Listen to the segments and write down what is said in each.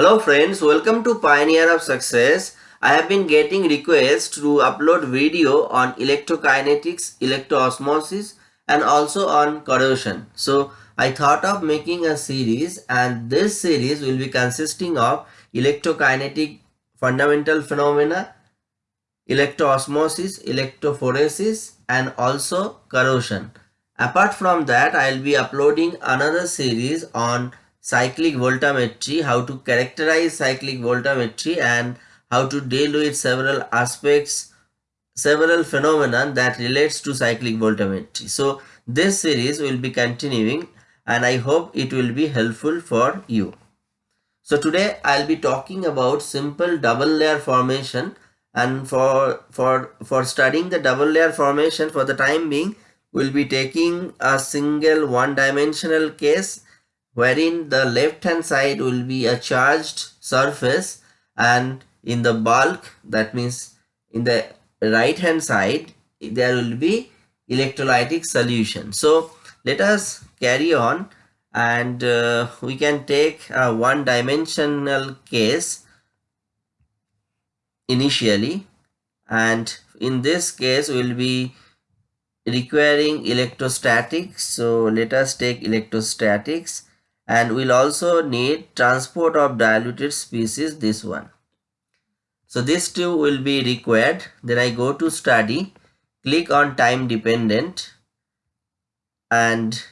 Hello friends, welcome to Pioneer of Success. I have been getting requests to upload video on electrokinetics, electroosmosis and also on corrosion. So I thought of making a series and this series will be consisting of electrokinetic fundamental phenomena, electroosmosis, electrophoresis and also corrosion. Apart from that, I will be uploading another series on cyclic voltammetry, how to characterize cyclic voltammetry and how to deal with several aspects, several phenomena that relates to cyclic voltammetry. So this series will be continuing and I hope it will be helpful for you. So today I'll be talking about simple double layer formation and for for for studying the double layer formation for the time being we'll be taking a single one dimensional case wherein the left hand side will be a charged surface and in the bulk that means in the right hand side there will be electrolytic solution. So let us carry on and uh, we can take a one dimensional case initially and in this case we will be requiring electrostatics so let us take electrostatics and we'll also need transport of diluted species this one. So this two will be required. Then i go to study click on time dependent and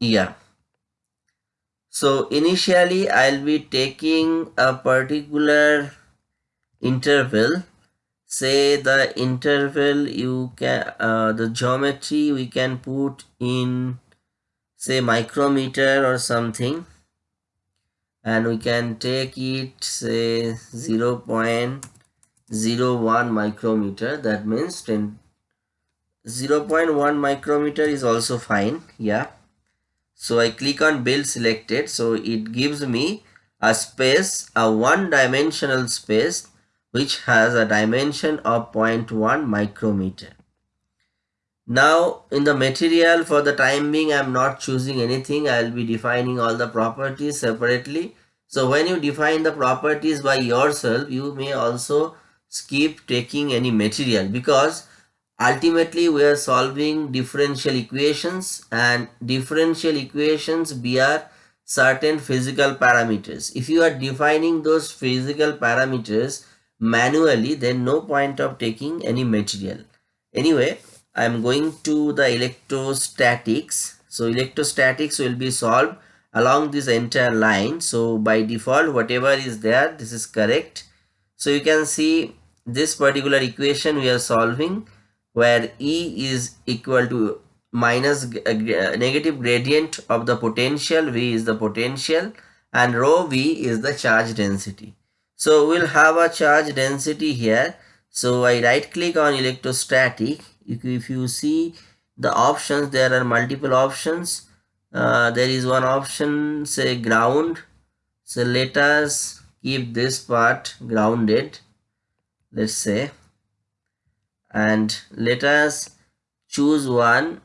yeah so initially i'll be taking a particular interval. Say the interval you can uh, the geometry we can put in say micrometer or something. And we can take it say 0 0.01 micrometer. That means 10 0.1 micrometer is also fine. Yeah. So i click on build selected. So it gives me a space a one dimensional space which has a dimension of 0.1 micrometer now in the material for the time being I'm not choosing anything. I'll be defining all the properties separately. So when you define the properties by yourself, you may also skip taking any material because ultimately we are solving differential equations and differential equations bear certain physical parameters. If you are defining those physical parameters manually, then no point of taking any material. Anyway, I'm going to the electrostatics. So electrostatics will be solved along this entire line. So by default, whatever is there, this is correct. So you can see this particular equation we are solving where E is equal to minus uh, negative gradient of the potential, V is the potential and rho V is the charge density. So we'll have a charge density here. So I right click on electrostatic if, you see the options there are multiple options. Uh, there is one option say ground. So let us keep this part grounded let's say. And let us choose one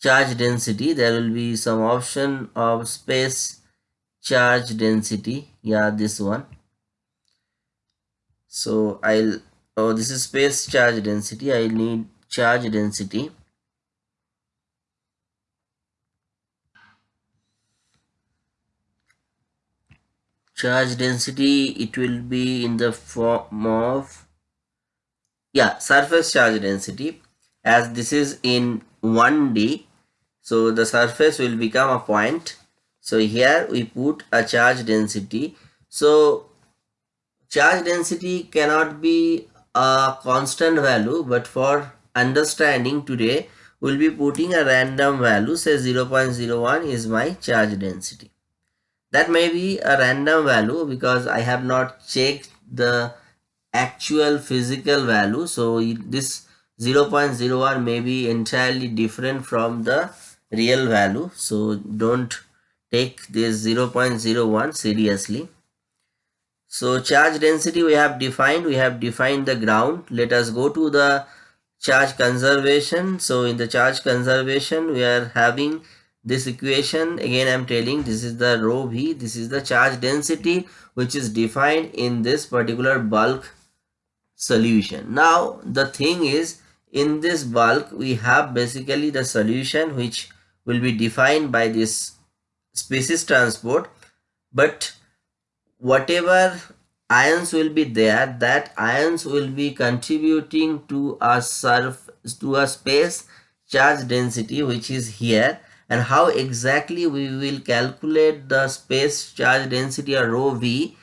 charge density. There will be some option of space charge density. Yeah this one. So i'll oh this is space charge density. I need charge density. Charge density it will be in the form of yeah surface charge density. As this is in 1d so the surface will become a point. So here we put a charge density. So charge density cannot be a constant value but for understanding today we'll be putting a random value say 0.01 is my charge density. That may be a random value because i have not checked the actual physical value so this 0.01 may be entirely different from the real value so don't take this 0.01 seriously so charge density we have defined, we have defined the ground. Let us go to the charge conservation. So in the charge conservation, we are having this equation. Again i'm telling this is the rho v. This is the charge density which is defined in this particular bulk solution. Now the thing is in this bulk we have basically the solution which will be defined by this species transport. But whatever ions will be there that ions will be contributing to a surf to a space charge density which is here and how exactly we will calculate the space charge density or rho v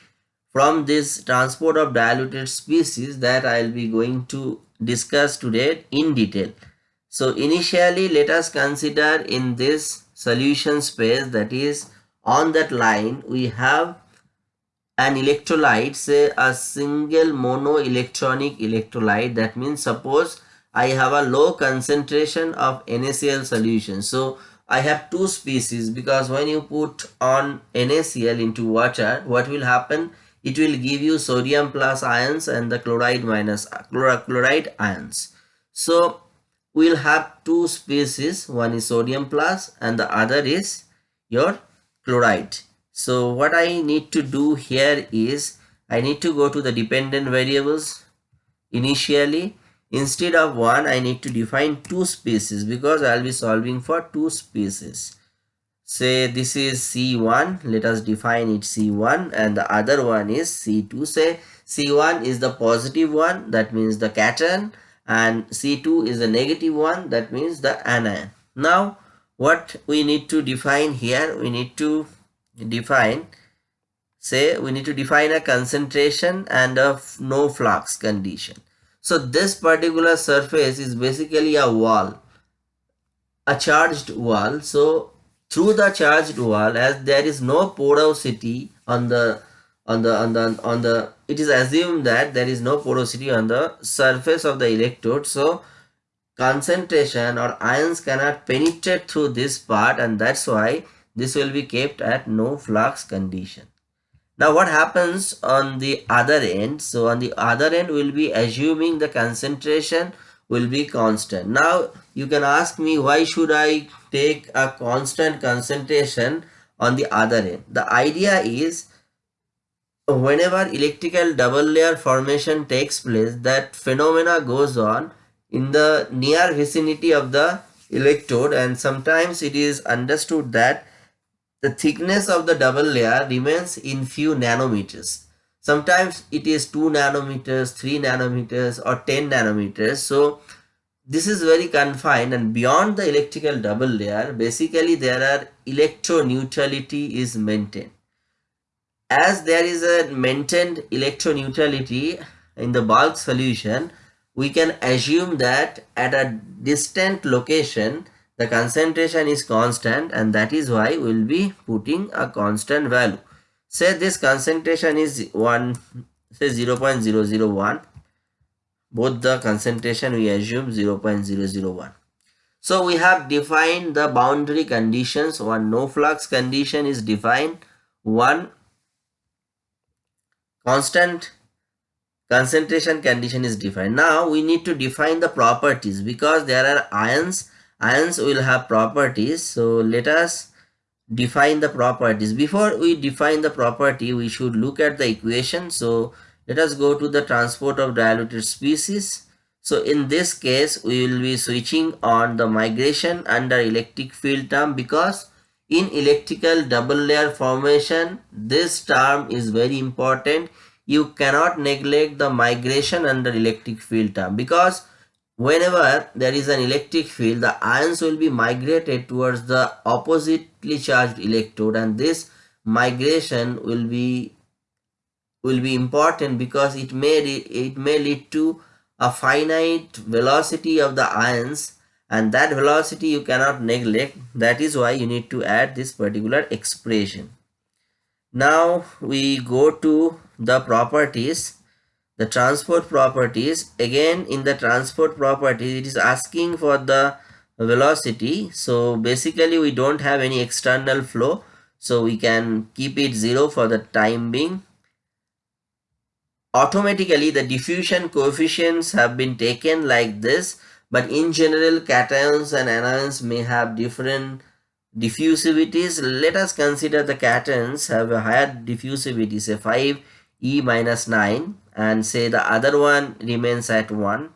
from this transport of diluted species that I'll be going to discuss today in detail. So initially let us consider in this solution space that is on that line we have an electrolyte say a single monoelectronic electrolyte. That means suppose I have a low concentration of NaCl solution. So I have two species because when you put on NaCl into water what will happen? It will give you sodium plus ions and the chloride minus uh, chloride ions. So we'll have two species. One is sodium plus and the other is your chloride so what I need to do here is I need to go to the dependent variables initially. Instead of one, I need to define two species because I'll be solving for two species. Say this is C1, let us define it C1 and the other one is C2. Say C1 is the positive one, that means the cation and C2 is the negative one, that means the anion. Now, what we need to define here, we need to define say we need to define a concentration and a no flux condition. So this particular surface is basically a wall a charged wall. So through the charged wall as there is no porosity on the on the on the on the it is assumed that there is no porosity on the surface of the electrode. So concentration or ions cannot penetrate through this part and that's why this will be kept at no flux condition. Now what happens on the other end? So on the other end we'll be assuming the concentration will be constant. Now you can ask me why should I take a constant concentration on the other end? The idea is whenever electrical double layer formation takes place that phenomena goes on in the near vicinity of the electrode and sometimes it is understood that the thickness of the double layer remains in few nanometers. Sometimes it is 2 nanometers, 3 nanometers or 10 nanometers. So this is very confined and beyond the electrical double layer, basically there are electroneutrality is maintained. As there is a maintained electroneutrality in the bulk solution, we can assume that at a distant location, the concentration is constant and that is why we'll be putting a constant value. Say this concentration is 1 say 0 0.001 both the concentration we assume 0 0.001 so we have defined the boundary conditions. One no flux condition is defined. One constant concentration condition is defined. Now we need to define the properties because there are ions ions will have properties. So let us define the properties. Before we define the property we should look at the equation. So let us go to the transport of diluted species. So in this case we will be switching on the migration under electric field term because in electrical double layer formation this term is very important. You cannot neglect the migration under electric field term because whenever there is an electric field the ions will be migrated towards the oppositely charged electrode and this migration will be will be important because it may it may lead to a finite velocity of the ions and that velocity you cannot neglect. That is why you need to add this particular expression. Now we go to the properties the transport properties. Again in the transport properties it is asking for the velocity. So basically we don't have any external flow. So we can keep it zero for the time being. Automatically the diffusion coefficients have been taken like this. But in general cations and anions may have different diffusivities. Let us consider the cations have a higher diffusivity say 5 e minus 9 and say the other one remains at 1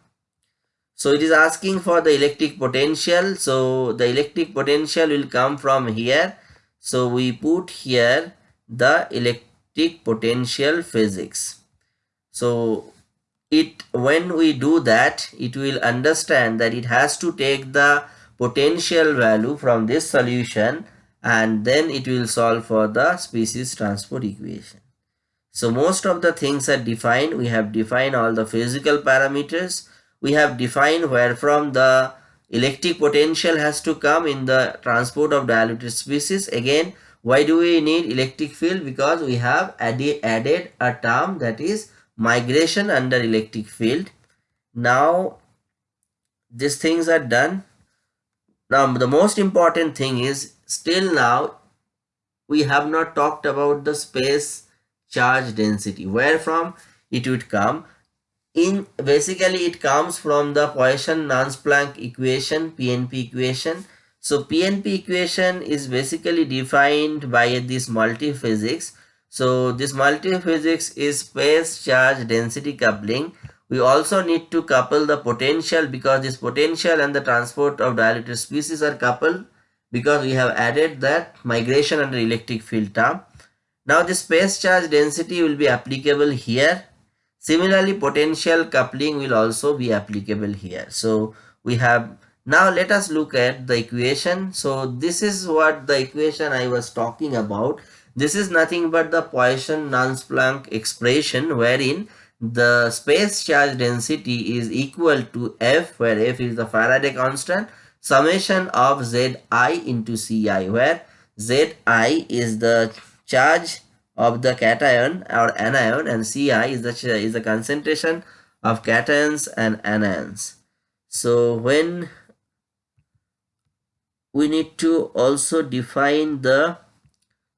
so it is asking for the electric potential. So the electric potential will come from here. So we put here the electric potential physics. So it when we do that it will understand that it has to take the potential value from this solution and then it will solve for the species transport equation. So most of the things are defined. We have defined all the physical parameters. We have defined where from the electric potential has to come in the transport of diluted species. Again, why do we need electric field? Because we have added, added a term that is migration under electric field. Now, these things are done now the most important thing is still now we have not talked about the space charge density. Where from it would come? In basically it comes from the Poisson-Nernst-Planck equation, PNP equation. So PNP equation is basically defined by this multi-physics. So this multi-physics is space charge density coupling we also need to couple the potential because this potential and the transport of diluted species are coupled because we have added that migration under electric field term. Now the space charge density will be applicable here. Similarly, potential coupling will also be applicable here. So we have now let us look at the equation. So this is what the equation I was talking about. This is nothing but the Poisson-Nernst-Planck expression wherein the space charge density is equal to F where F is the Faraday constant summation of Zi into Ci where Zi is the charge of the cation or anion and Ci is the, is the concentration of cations and anions. So when we need to also define the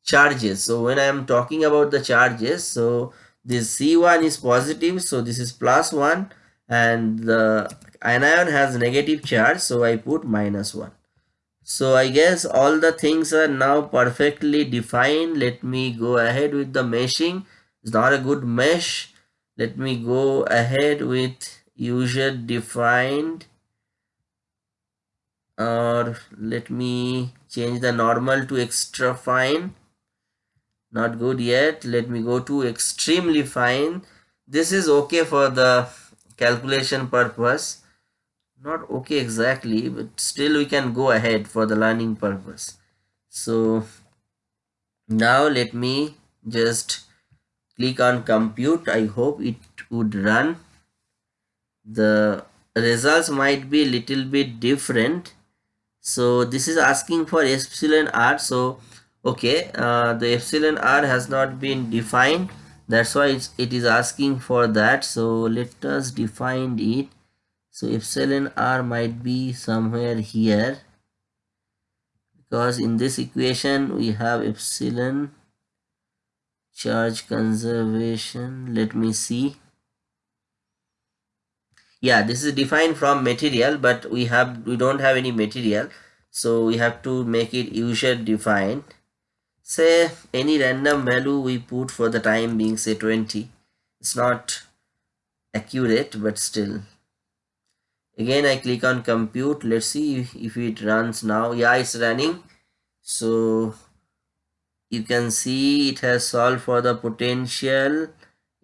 charges. So when I am talking about the charges, so this C1 is positive so this is plus 1 and the anion has negative charge so I put minus 1 so I guess all the things are now perfectly defined. Let me go ahead with the meshing. It's not a good mesh. Let me go ahead with user defined. Or let me change the normal to extra fine. Not good yet. Let me go to extremely fine. This is okay for the calculation purpose not okay exactly but still we can go ahead for the learning purpose. So now let me just click on compute. I hope it would run. The results might be a little bit different. So this is asking for epsilon r. So okay uh, the epsilon r has not been defined. That's why it's, it is asking for that. So let us define it so epsilon r might be somewhere here. Because in this equation we have epsilon charge conservation. Let me see. Yeah this is defined from material but we have we don't have any material. So we have to make it user defined. Say any random value we put for the time being say 20 it's not accurate but still again i click on compute. Let's see if, it runs now. Yeah it's running. So you can see it has solved for the potential.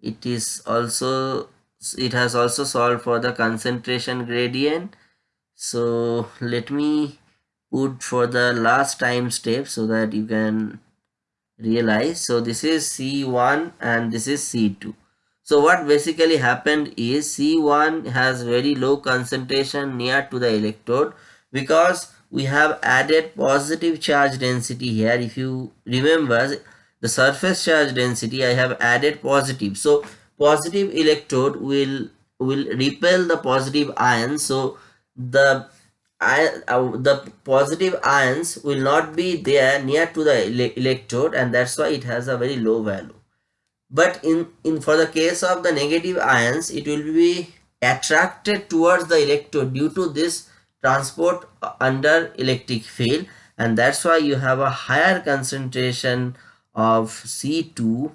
It is also it has also solved for the concentration gradient. So let me put for the last time step so that you can realize. So this is c1 and this is c2 so what basically happened is c1 has very low concentration near to the electrode because we have added positive charge density here. If you remember the surface charge density i have added positive. So positive electrode will will repel the positive ions. so the uh, the positive ions will not be there near to the ele electrode and that's why it has a very low value but in in for the case of the negative ions it will be attracted towards the electrode due to this transport under electric field. And that's why you have a higher concentration of C2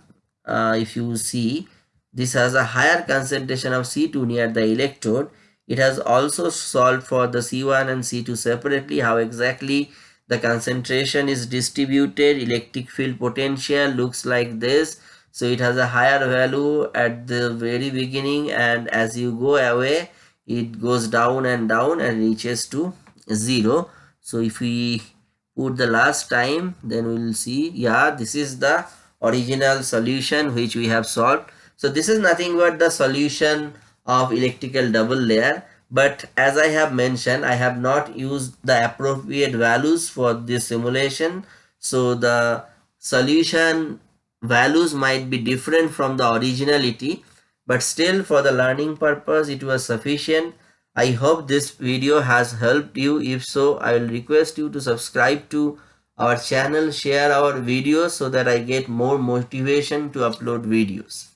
uh, if you see. This has a higher concentration of C2 near the electrode. It has also solved for the C1 and C2 separately how exactly the concentration is distributed electric field potential looks like this so it has a higher value at the very beginning and as you go away it goes down and down and reaches to zero. So if we put the last time then we will see yeah this is the original solution which we have solved. So this is nothing but the solution of electrical double layer. But as I have mentioned I have not used the appropriate values for this simulation. So the solution values might be different from the originality but still for the learning purpose it was sufficient I hope this video has helped you. If so, I will request you to subscribe to our channel, share our videos so that I get more motivation to upload videos.